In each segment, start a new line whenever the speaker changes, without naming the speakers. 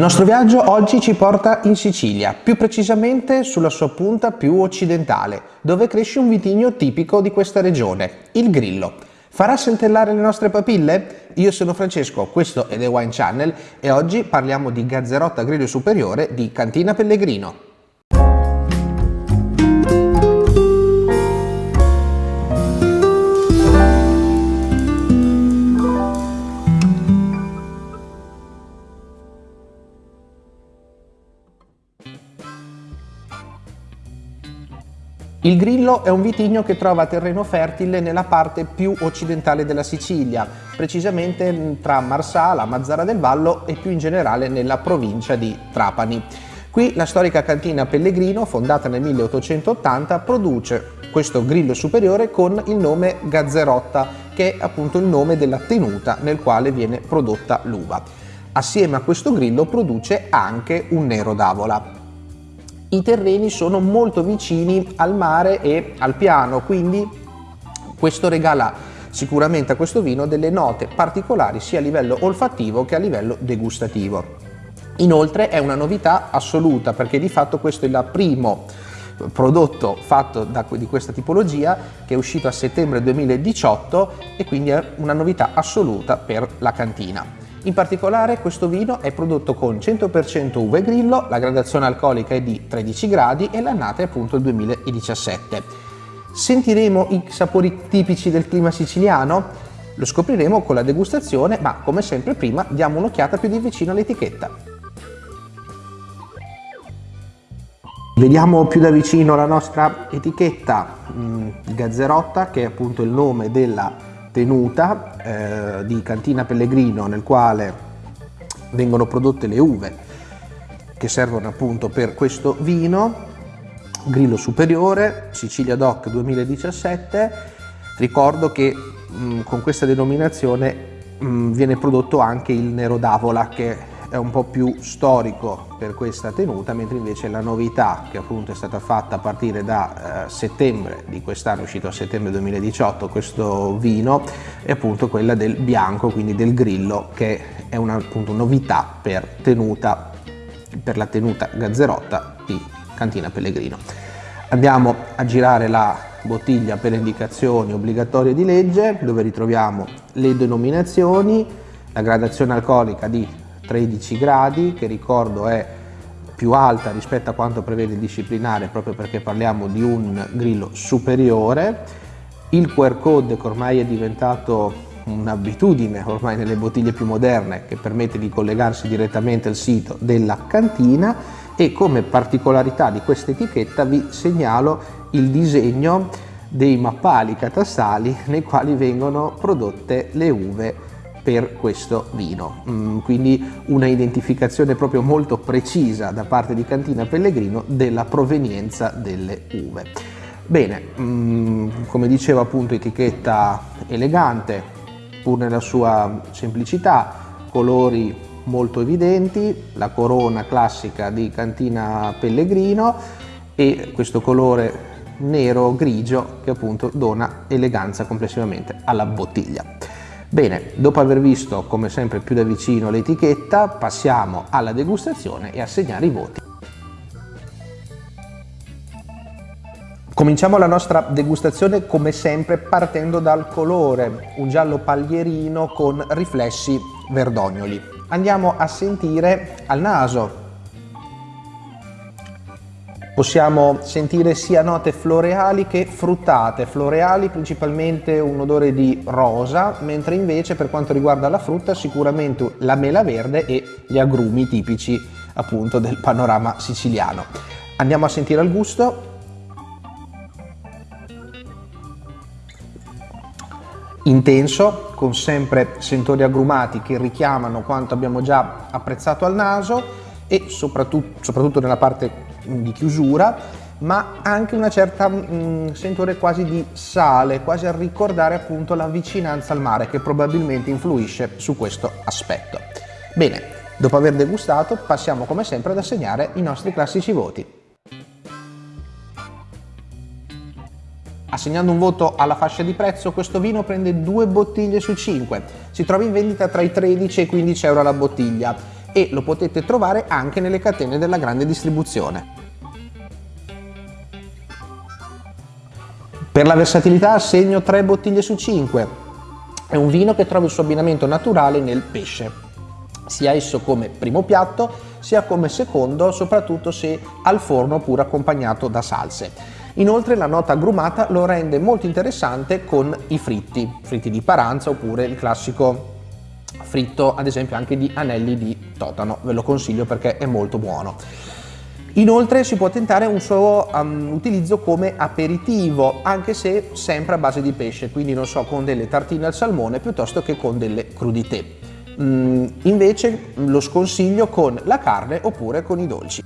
nostro viaggio oggi ci porta in Sicilia, più precisamente sulla sua punta più occidentale, dove cresce un vitigno tipico di questa regione, il Grillo. Farà saltellare le nostre papille? Io sono Francesco, questo è The Wine Channel e oggi parliamo di Gazzerotta Grillo Superiore di Cantina Pellegrino. Il Grillo è un vitigno che trova terreno fertile nella parte più occidentale della Sicilia, precisamente tra Marsala, Mazzara del Vallo e più in generale nella provincia di Trapani. Qui la storica cantina Pellegrino, fondata nel 1880, produce questo grillo superiore con il nome Gazzerotta, che è appunto il nome della tenuta nel quale viene prodotta l'uva. Assieme a questo grillo produce anche un nero d'avola. I terreni sono molto vicini al mare e al piano, quindi questo regala sicuramente a questo vino delle note particolari sia a livello olfattivo che a livello degustativo. Inoltre è una novità assoluta perché di fatto questo è il primo prodotto fatto da, di questa tipologia che è uscito a settembre 2018 e quindi è una novità assoluta per la cantina. In particolare questo vino è prodotto con 100% uve grillo, la gradazione alcolica è di 13 gradi e l'annata è appunto il 2017. Sentiremo i sapori tipici del clima siciliano? Lo scopriremo con la degustazione, ma come sempre prima diamo un'occhiata più di vicino all'etichetta. Vediamo più da vicino la nostra etichetta mh, mm, Gazzerotta, che è appunto il nome della tenuta eh, di Cantina Pellegrino nel quale vengono prodotte le uve che servono appunto per questo vino. Grillo Superiore, Sicilia Doc 2017 ricordo che mh, con questa denominazione mh, viene prodotto anche il Nero d'Avola che è un po' più storico per questa tenuta, mentre invece la novità che appunto è stata fatta a partire da eh, settembre di quest'anno, uscito a settembre 2018, questo vino, è appunto quella del bianco, quindi del grillo, che è una appunto, novità per, tenuta, per la tenuta gazzerotta di Cantina Pellegrino. Andiamo a girare la bottiglia per indicazioni obbligatorie di legge, dove ritroviamo le denominazioni, la gradazione alcolica di 13 gradi che ricordo è più alta rispetto a quanto prevede il disciplinare proprio perché parliamo di un grillo superiore. Il QR code che ormai è diventato un'abitudine ormai nelle bottiglie più moderne che permette di collegarsi direttamente al sito della cantina. E come particolarità di questa etichetta vi segnalo il disegno dei mappali catastali nei quali vengono prodotte le uve per questo vino. Mm, quindi una identificazione proprio molto precisa da parte di Cantina Pellegrino della provenienza delle uve. Bene, mm, come dicevo appunto etichetta elegante, pur nella sua semplicità, colori molto evidenti, la corona classica di Cantina Pellegrino e questo colore nero grigio che appunto dona eleganza complessivamente alla bottiglia. Bene, dopo aver visto come sempre più da vicino l'etichetta, passiamo alla degustazione e a segnare i voti. Cominciamo la nostra degustazione come sempre partendo dal colore, un giallo paglierino con riflessi verdognoli. Andiamo a sentire al naso Possiamo sentire sia note floreali che fruttate, floreali principalmente un odore di rosa, mentre invece per quanto riguarda la frutta sicuramente la mela verde e gli agrumi tipici appunto del panorama siciliano. Andiamo a sentire il gusto. Intenso, con sempre sentori agrumati che richiamano quanto abbiamo già apprezzato al naso e soprattutto, soprattutto nella parte di chiusura ma anche una certa mh, mm, sentore quasi di sale, quasi a ricordare appunto la vicinanza al mare che probabilmente influisce su questo aspetto. Bene, dopo aver degustato passiamo come sempre ad assegnare i nostri classici voti. Assegnando un voto alla fascia di prezzo, questo vino prende due bottiglie su 5. Si trova in vendita tra i 13 e i 15 euro la bottiglia e lo potete trovare anche nelle catene della grande distribuzione. Per la versatilità assegno 3 bottiglie su 5. È un vino che trova il suo abbinamento naturale nel pesce, sia esso come primo piatto sia come secondo, soprattutto se al forno oppure accompagnato da salse. Inoltre la nota agrumata lo rende molto interessante con i fritti, fritti di paranza oppure il classico fritto ad esempio anche di anelli di totano, ve lo consiglio perché è molto buono. Inoltre si può tentare un suo um, utilizzo come aperitivo, anche se sempre a base di pesce, quindi non so, con delle tartine al salmone piuttosto che con delle crudité. Mm, invece lo sconsiglio con la carne oppure con i dolci.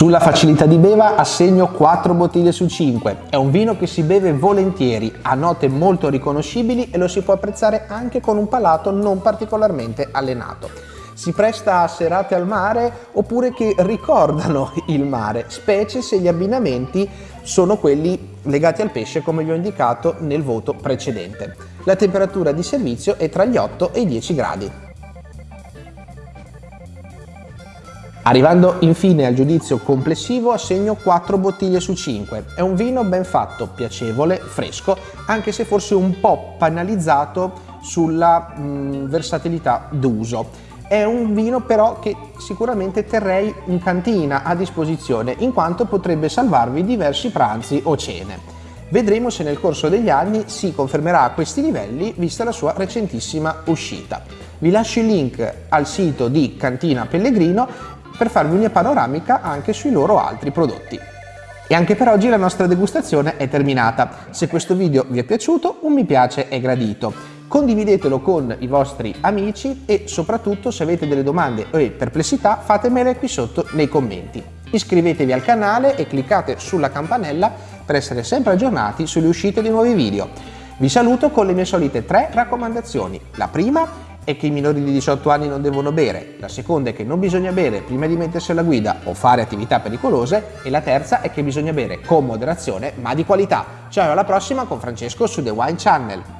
Sulla facilità di beva assegno 4 bottiglie su 5. È un vino che si beve volentieri, ha note molto riconoscibili e lo si può apprezzare anche con un palato non particolarmente allenato. Si presta a serate al mare oppure che ricordano il mare, specie se gli abbinamenti sono quelli legati al pesce come vi ho indicato nel voto precedente. La temperatura di servizio è tra gli 8 e i 10 gradi. Arrivando infine al giudizio complessivo assegno 4 bottiglie su 5. È un vino ben fatto, piacevole, fresco, anche se forse un po' penalizzato sulla mh, versatilità d'uso. È un vino però che sicuramente terrei in cantina a disposizione in quanto potrebbe salvarvi diversi pranzi o cene. Vedremo se nel corso degli anni si confermerà a questi livelli vista la sua recentissima uscita. Vi lascio il link al sito di Cantina Pellegrino per farvi una panoramica anche sui loro altri prodotti. E anche per oggi la nostra degustazione è terminata. Se questo video vi è piaciuto, un mi piace è gradito. Condividetelo con i vostri amici e soprattutto se avete delle domande o perplessità fatemele qui sotto nei commenti. Iscrivetevi al canale e cliccate sulla campanella per essere sempre aggiornati sulle uscite di nuovi video. Vi saluto con le mie solite tre raccomandazioni. La prima è che i minori di 18 anni non devono bere, la seconda è che non bisogna bere prima di mettersi alla guida o fare attività pericolose e la terza è che bisogna bere con moderazione ma di qualità. Ciao alla prossima con Francesco su The Wine Channel.